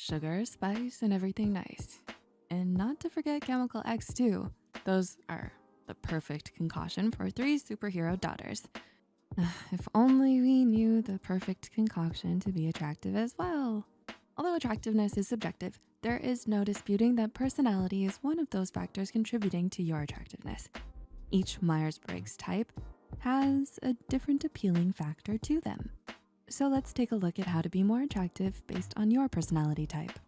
sugar, spice, and everything nice. And not to forget Chemical X too. Those are the perfect concoction for three superhero daughters. If only we knew the perfect concoction to be attractive as well. Although attractiveness is subjective, there is no disputing that personality is one of those factors contributing to your attractiveness. Each Myers-Briggs type has a different appealing factor to them. So let's take a look at how to be more attractive based on your personality type.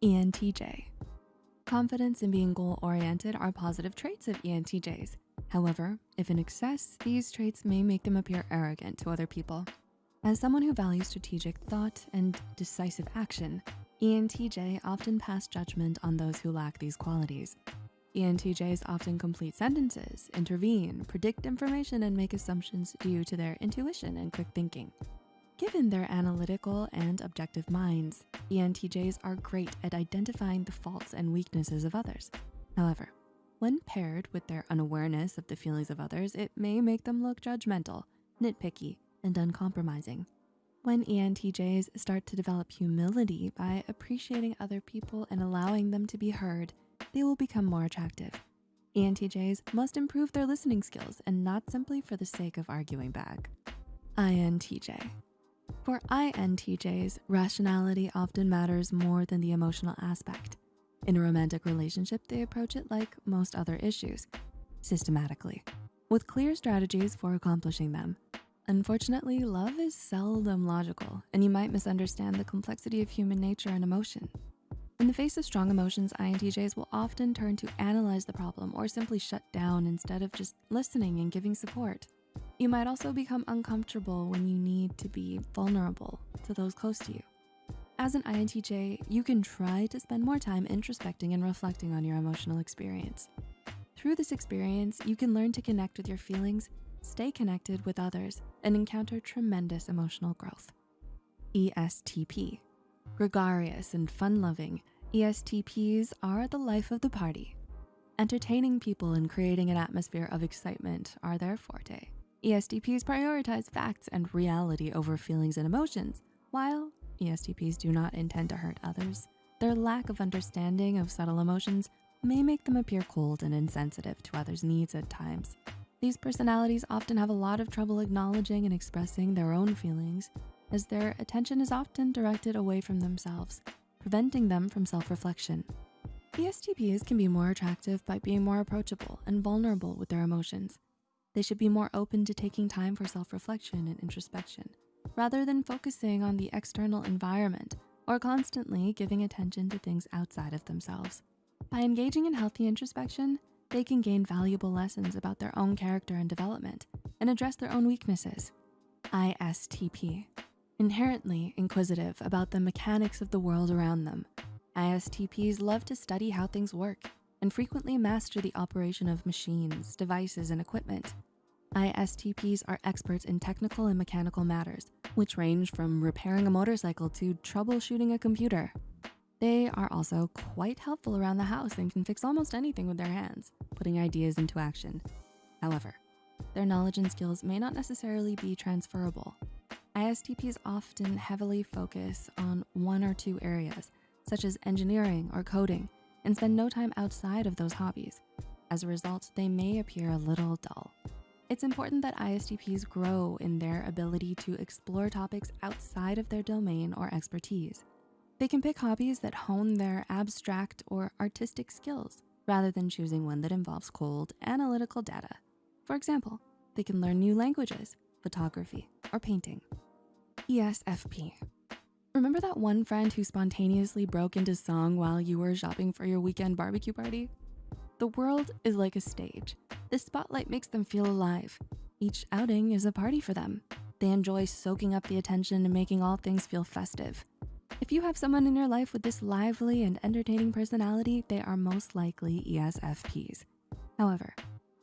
ENTJ. Confidence and being goal-oriented are positive traits of ENTJs. However, if in excess, these traits may make them appear arrogant to other people. As someone who values strategic thought and decisive action, ENTJ often pass judgment on those who lack these qualities. ENTJs often complete sentences, intervene, predict information, and make assumptions due to their intuition and quick thinking. Given their analytical and objective minds, ENTJs are great at identifying the faults and weaknesses of others. However, when paired with their unawareness of the feelings of others, it may make them look judgmental, nitpicky, and uncompromising. When ENTJs start to develop humility by appreciating other people and allowing them to be heard, they will become more attractive. ENTJs must improve their listening skills and not simply for the sake of arguing back. INTJ. For INTJs, rationality often matters more than the emotional aspect. In a romantic relationship, they approach it like most other issues, systematically, with clear strategies for accomplishing them. Unfortunately, love is seldom logical, and you might misunderstand the complexity of human nature and emotion. In the face of strong emotions, INTJs will often turn to analyze the problem or simply shut down instead of just listening and giving support. You might also become uncomfortable when you need to be vulnerable to those close to you. As an INTJ, you can try to spend more time introspecting and reflecting on your emotional experience. Through this experience, you can learn to connect with your feelings, stay connected with others, and encounter tremendous emotional growth. ESTP. Gregarious and fun-loving, ESTPs are the life of the party. Entertaining people and creating an atmosphere of excitement are their forte. ESTPs prioritize facts and reality over feelings and emotions, while ESTPs do not intend to hurt others. Their lack of understanding of subtle emotions may make them appear cold and insensitive to others' needs at times. These personalities often have a lot of trouble acknowledging and expressing their own feelings as their attention is often directed away from themselves, preventing them from self-reflection. ESTPs can be more attractive by being more approachable and vulnerable with their emotions. They should be more open to taking time for self-reflection and introspection, rather than focusing on the external environment or constantly giving attention to things outside of themselves. By engaging in healthy introspection, they can gain valuable lessons about their own character and development and address their own weaknesses. ISTP, inherently inquisitive about the mechanics of the world around them. ISTPs love to study how things work and frequently master the operation of machines, devices, and equipment. ISTPs are experts in technical and mechanical matters, which range from repairing a motorcycle to troubleshooting a computer. They are also quite helpful around the house and can fix almost anything with their hands, putting ideas into action. However, their knowledge and skills may not necessarily be transferable. ISTPs often heavily focus on one or two areas, such as engineering or coding, and spend no time outside of those hobbies. As a result, they may appear a little dull. It's important that ISTPs grow in their ability to explore topics outside of their domain or expertise. They can pick hobbies that hone their abstract or artistic skills rather than choosing one that involves cold analytical data. For example, they can learn new languages, photography, or painting. ESFP. Remember that one friend who spontaneously broke into song while you were shopping for your weekend barbecue party? The world is like a stage. The spotlight makes them feel alive. Each outing is a party for them. They enjoy soaking up the attention and making all things feel festive. If you have someone in your life with this lively and entertaining personality, they are most likely ESFPs. However,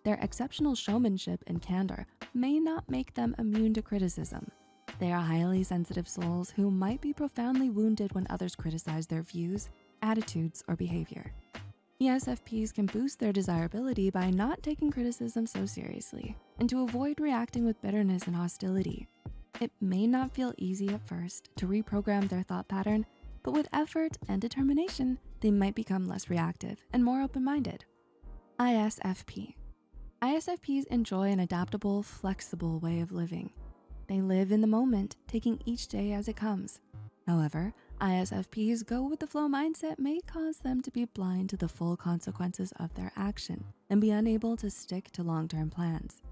their exceptional showmanship and candor may not make them immune to criticism. They are highly sensitive souls who might be profoundly wounded when others criticize their views, attitudes, or behavior. ESFPs can boost their desirability by not taking criticism so seriously and to avoid reacting with bitterness and hostility. It may not feel easy at first to reprogram their thought pattern, but with effort and determination, they might become less reactive and more open-minded. ISFP. ISFPs enjoy an adaptable, flexible way of living. They live in the moment, taking each day as it comes. However, ISFPs go with the flow mindset may cause them to be blind to the full consequences of their action and be unable to stick to long-term plans.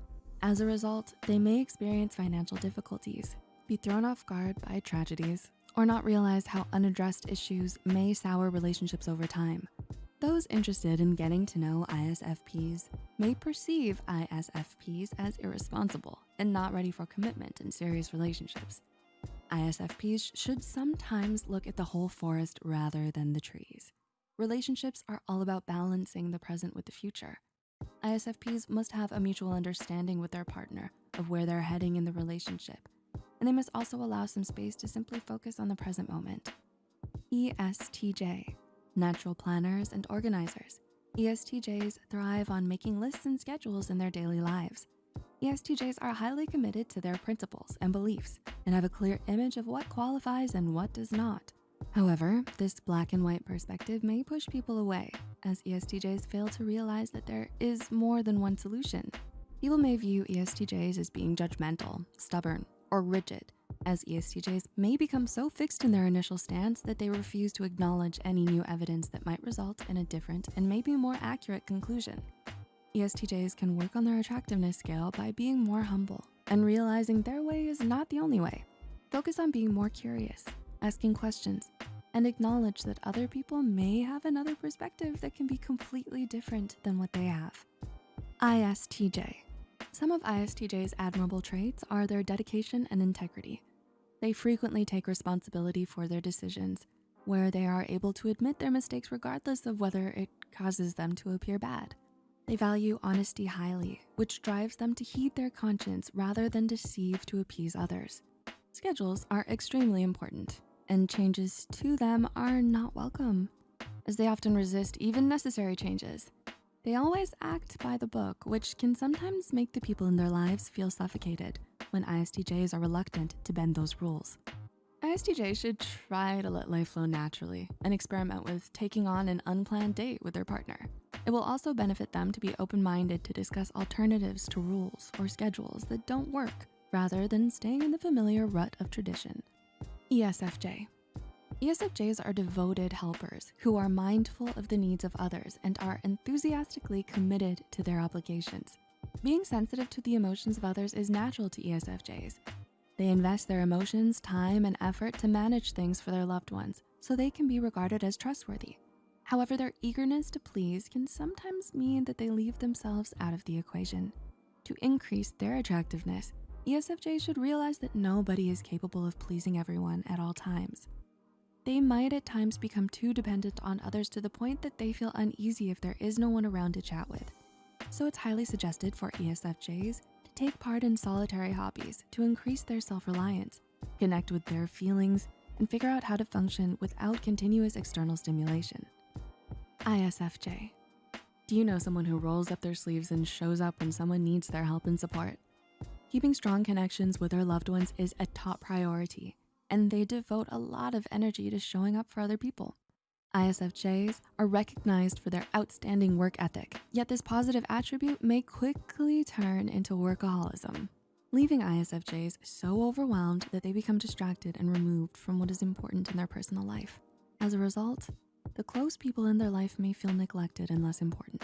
As a result, they may experience financial difficulties, be thrown off guard by tragedies, or not realize how unaddressed issues may sour relationships over time. Those interested in getting to know ISFPs may perceive ISFPs as irresponsible and not ready for commitment in serious relationships. ISFPs should sometimes look at the whole forest rather than the trees. Relationships are all about balancing the present with the future. ISFPs must have a mutual understanding with their partner of where they're heading in the relationship and they must also allow some space to simply focus on the present moment. ESTJ, natural planners and organizers. ESTJs thrive on making lists and schedules in their daily lives. ESTJs are highly committed to their principles and beliefs and have a clear image of what qualifies and what does not. However, this black and white perspective may push people away as ESTJs fail to realize that there is more than one solution. People may view ESTJs as being judgmental, stubborn, or rigid, as ESTJs may become so fixed in their initial stance that they refuse to acknowledge any new evidence that might result in a different and maybe more accurate conclusion. ESTJs can work on their attractiveness scale by being more humble and realizing their way is not the only way. Focus on being more curious, asking questions, and acknowledge that other people may have another perspective that can be completely different than what they have. ISTJ, some of ISTJ's admirable traits are their dedication and integrity. They frequently take responsibility for their decisions, where they are able to admit their mistakes regardless of whether it causes them to appear bad. They value honesty highly, which drives them to heed their conscience rather than deceive to appease others. Schedules are extremely important, and changes to them are not welcome, as they often resist even necessary changes. They always act by the book, which can sometimes make the people in their lives feel suffocated when ISTJs are reluctant to bend those rules. ISTJs should try to let life flow naturally and experiment with taking on an unplanned date with their partner. It will also benefit them to be open-minded to discuss alternatives to rules or schedules that don't work rather than staying in the familiar rut of tradition. ESFJ, ESFJs are devoted helpers who are mindful of the needs of others and are enthusiastically committed to their obligations. Being sensitive to the emotions of others is natural to ESFJs. They invest their emotions, time, and effort to manage things for their loved ones so they can be regarded as trustworthy. However, their eagerness to please can sometimes mean that they leave themselves out of the equation. To increase their attractiveness, ESFJs should realize that nobody is capable of pleasing everyone at all times. They might at times become too dependent on others to the point that they feel uneasy if there is no one around to chat with. So it's highly suggested for ESFJs to take part in solitary hobbies to increase their self-reliance, connect with their feelings, and figure out how to function without continuous external stimulation. ISFJ. Do you know someone who rolls up their sleeves and shows up when someone needs their help and support? Keeping strong connections with their loved ones is a top priority and they devote a lot of energy to showing up for other people. ISFJs are recognized for their outstanding work ethic, yet this positive attribute may quickly turn into workaholism, leaving ISFJs so overwhelmed that they become distracted and removed from what is important in their personal life. As a result, the close people in their life may feel neglected and less important.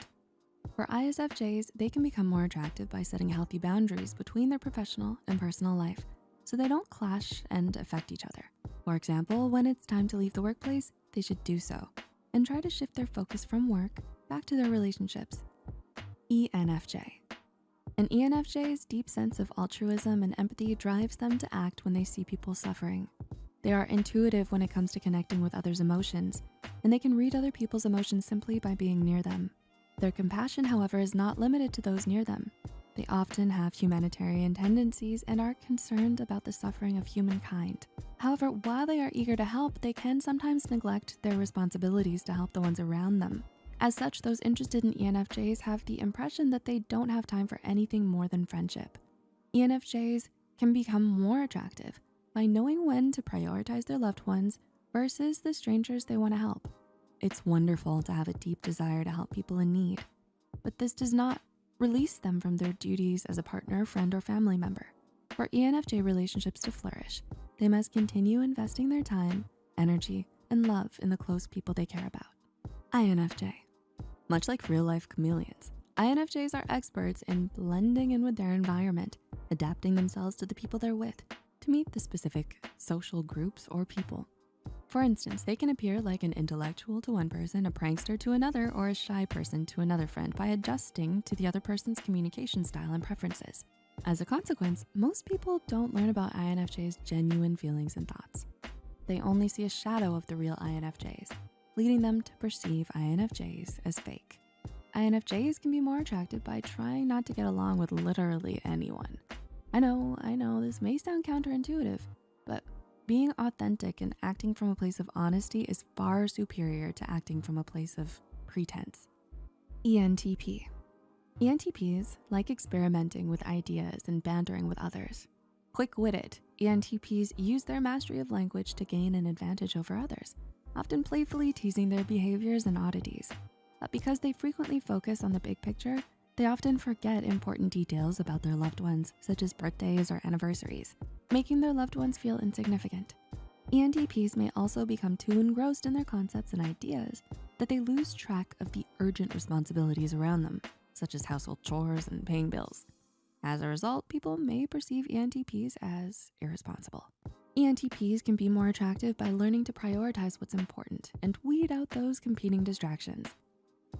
For ISFJs, they can become more attractive by setting healthy boundaries between their professional and personal life so they don't clash and affect each other. For example, when it's time to leave the workplace, they should do so and try to shift their focus from work back to their relationships. ENFJ. An ENFJ's deep sense of altruism and empathy drives them to act when they see people suffering. They are intuitive when it comes to connecting with others' emotions, and they can read other people's emotions simply by being near them. Their compassion, however, is not limited to those near them. They often have humanitarian tendencies and are concerned about the suffering of humankind. However, while they are eager to help, they can sometimes neglect their responsibilities to help the ones around them. As such, those interested in ENFJs have the impression that they don't have time for anything more than friendship. ENFJs can become more attractive by knowing when to prioritize their loved ones versus the strangers they wanna help. It's wonderful to have a deep desire to help people in need, but this does not release them from their duties as a partner, friend, or family member. For ENFJ relationships to flourish, they must continue investing their time, energy, and love in the close people they care about. INFJ. Much like real life chameleons, INFJs are experts in blending in with their environment, adapting themselves to the people they're with to meet the specific social groups or people. For instance, they can appear like an intellectual to one person, a prankster to another, or a shy person to another friend by adjusting to the other person's communication style and preferences. As a consequence, most people don't learn about INFJ's genuine feelings and thoughts. They only see a shadow of the real INFJs, leading them to perceive INFJs as fake. INFJs can be more attractive by trying not to get along with literally anyone. I know, I know, this may sound counterintuitive, but being authentic and acting from a place of honesty is far superior to acting from a place of pretense. ENTP. ENTPs like experimenting with ideas and bantering with others. Quick-witted, ENTPs use their mastery of language to gain an advantage over others, often playfully teasing their behaviors and oddities. But because they frequently focus on the big picture, they often forget important details about their loved ones, such as birthdays or anniversaries, making their loved ones feel insignificant. ENTPs may also become too engrossed in their concepts and ideas that they lose track of the urgent responsibilities around them, such as household chores and paying bills. As a result, people may perceive ENTPs as irresponsible. ENTPs can be more attractive by learning to prioritize what's important and weed out those competing distractions.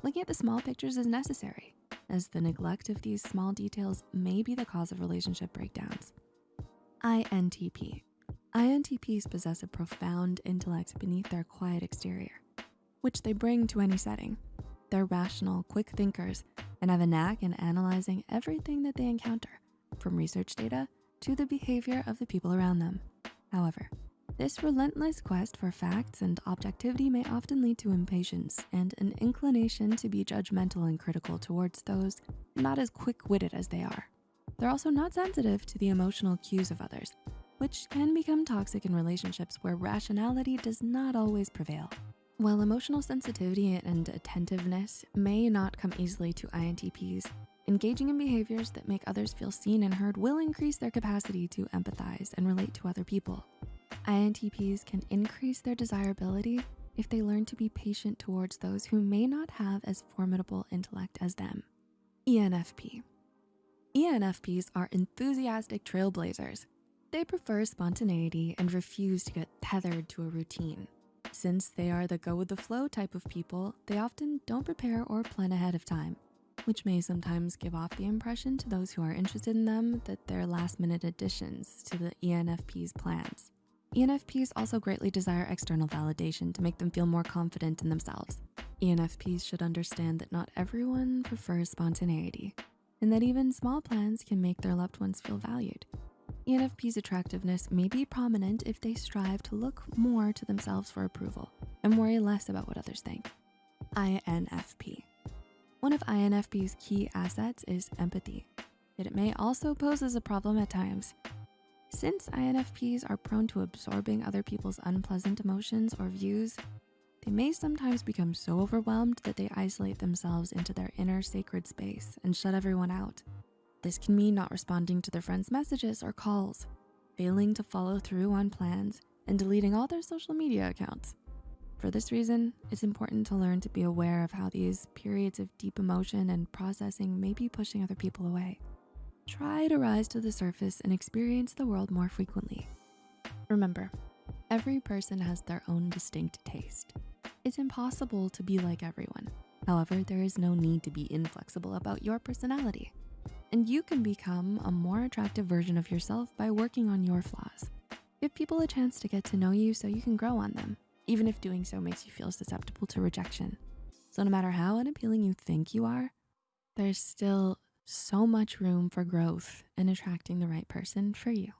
Looking at the small pictures is necessary, as the neglect of these small details may be the cause of relationship breakdowns. INTP. INTPs possess a profound intellect beneath their quiet exterior, which they bring to any setting. They're rational, quick thinkers, and have a knack in analyzing everything that they encounter, from research data to the behavior of the people around them. However, this relentless quest for facts and objectivity may often lead to impatience and an inclination to be judgmental and critical towards those not as quick-witted as they are. They're also not sensitive to the emotional cues of others, which can become toxic in relationships where rationality does not always prevail. While emotional sensitivity and attentiveness may not come easily to INTPs, engaging in behaviors that make others feel seen and heard will increase their capacity to empathize and relate to other people. INTPs can increase their desirability if they learn to be patient towards those who may not have as formidable intellect as them. ENFP. ENFPs are enthusiastic trailblazers. They prefer spontaneity and refuse to get tethered to a routine. Since they are the go with the flow type of people, they often don't prepare or plan ahead of time, which may sometimes give off the impression to those who are interested in them that they're last minute additions to the ENFP's plans. ENFPs also greatly desire external validation to make them feel more confident in themselves. ENFPs should understand that not everyone prefers spontaneity and that even small plans can make their loved ones feel valued. ENFP's attractiveness may be prominent if they strive to look more to themselves for approval and worry less about what others think. INFP. One of INFP's key assets is empathy, yet it may also pose as a problem at times. Since INFPs are prone to absorbing other people's unpleasant emotions or views, they may sometimes become so overwhelmed that they isolate themselves into their inner sacred space and shut everyone out. This can mean not responding to their friends' messages or calls, failing to follow through on plans, and deleting all their social media accounts. For this reason, it's important to learn to be aware of how these periods of deep emotion and processing may be pushing other people away. Try to rise to the surface and experience the world more frequently. Remember, every person has their own distinct taste. It's impossible to be like everyone. However, there is no need to be inflexible about your personality. And you can become a more attractive version of yourself by working on your flaws. Give people a chance to get to know you so you can grow on them, even if doing so makes you feel susceptible to rejection. So no matter how unappealing you think you are, there's still so much room for growth and attracting the right person for you.